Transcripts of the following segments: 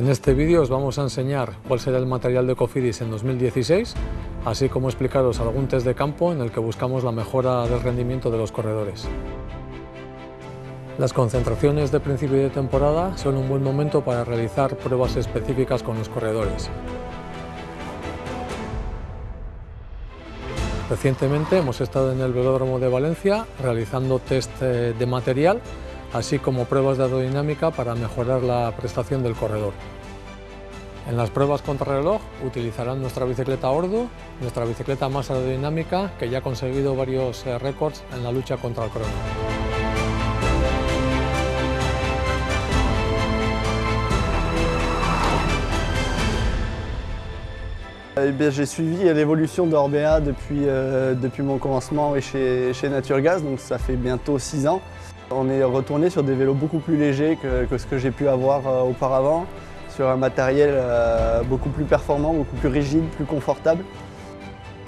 En este vídeo os vamos a enseñar cuál será el material de Cofidis en 2016, así como explicaros algún test de campo en el que buscamos la mejora del rendimiento de los corredores. Las concentraciones de principio de temporada son un buen momento para realizar pruebas específicas con los corredores. Recientemente hemos estado en el velódromo de Valencia realizando test eh, de material así como pruebas de aerodinámica para mejorar la prestación del corredor. En las pruebas contrarreloj utilizarán nuestra bicicleta Ordu, nuestra bicicleta más aerodinámica que ya ha conseguido varios eh, récords en la lucha contra el crono. Eh j'ai suivi l'évolution d'Orbea depuis, euh, depuis mon commencement chez, chez Naturgas, donc ça fait bientôt 6 ans. On est retourné sur des vélos beaucoup plus légers que, ce que j'ai pu avoir euh, auparavant, sur un matériel euh, beaucoup plus performant, beaucoup plus rigide, plus confortable.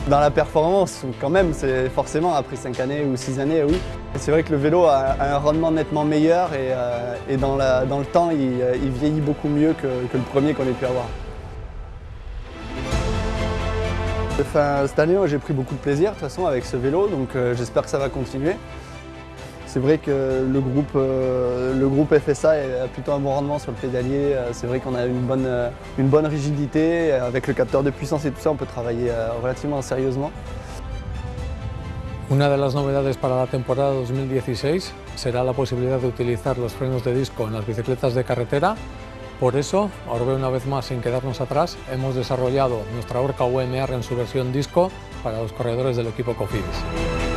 Dans la performance, quand même, c'est forcément après 5 années ou 6 années, oui. C'est vrai que le vélo a, un rendement nettement meilleur et, euh, dans, le temps, il, vieillit beaucoup mieux que, le premier qu'on ait pu avoir. cette année, j'ai pris beaucoup de plaisir de toute façon avec ce vélo, donc j'espère que ça va continuer. C'est vrai que le groupe, euh, le groupe FSA a plutôt un bon rendement sur le pédalier. Euh, c'est vrai qu'on a une bonne, euh, une bonne rigidité. Avec le capteur de puissance et tout ça, on peut travailler relativement sérieusement. Una de las novedades para la temporada 2016 será la posibilidad de utilizar los frenos de disco en las bicicletas de carretera. Por eso, ahora una vez más sin quedarnos atrás, hemos desarrollado nuestra Orca UMR en su versión disco para los corredores del equipo Cofidis.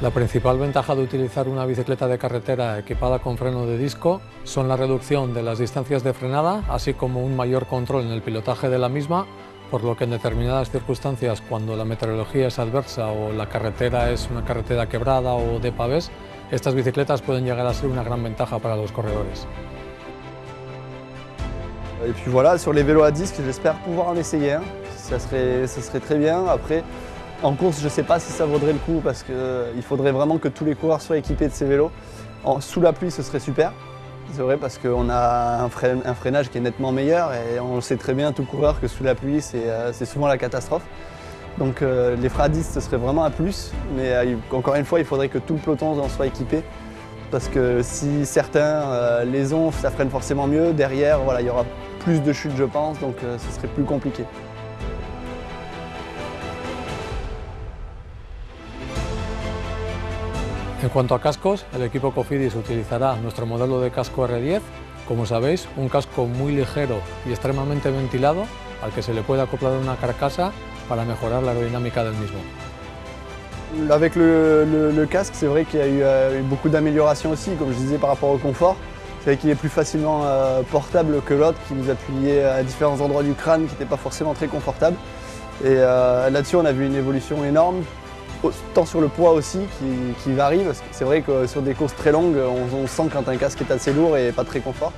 La principal ventaja de utilizar una bicicleta de carretera equipada con freno de disco son la reducción de las distancias de frenada, así como un mayor control en el pilotaje de la misma, por lo que en determinadas circunstancias, cuando la meteorología es adversa o la carretera es una carretera quebrada o de pavés, estas bicicletas pueden llegar a ser una gran ventaja para los corredores. Et puis voilà, sur les vélos à disque, j'espère pouvoir en essayer. Ça serait, ça serait très bien. Après, En course, je ne sais pas si ça vaudrait le coup parce qu'il euh, faudrait vraiment que tous les coureurs soient équipés de ces vélos. sous la pluie, ce serait super. C'est vrai parce qu'on a un, freinage qui est nettement meilleur et on le sait très bien, tout coureur, que sous la pluie, c'est euh, souvent la catastrophe. Donc euh, les à ce serait vraiment un plus, mais encore une fois, il faudrait que tout le peloton en soit équipé. Parce que si certains les ont, ça freine forcément mieux. Derrière, voilà, il y aura plus de chutes, je pense, donc ce serait plus compliqué. En cuanto a cascos, el equipo Cofidis utilizará nuestro modelo de casco R10, como sabéis, un casco muy ligero y extremadamente ventilado, al que se le puede acoplar una carcasa para mejorar la aerodinámica del mismo. Avec le, casque, c'est vrai qu'il y a eu, euh, beaucoup d'améliorations aussi, comme je disais par rapport au confort. C'est vrai qu'il est plus facilement euh, portable que l'autre, qui nous appuyait à différents endroits du crâne, qui n'était pas forcément très confortable. Et euh, là-dessus, on a vu une évolution énorme tant sur le poids aussi qui, varie, parce que c'est vrai que sur des courses très longues, on, on sent quand un casque est assez lourd et pas très confort.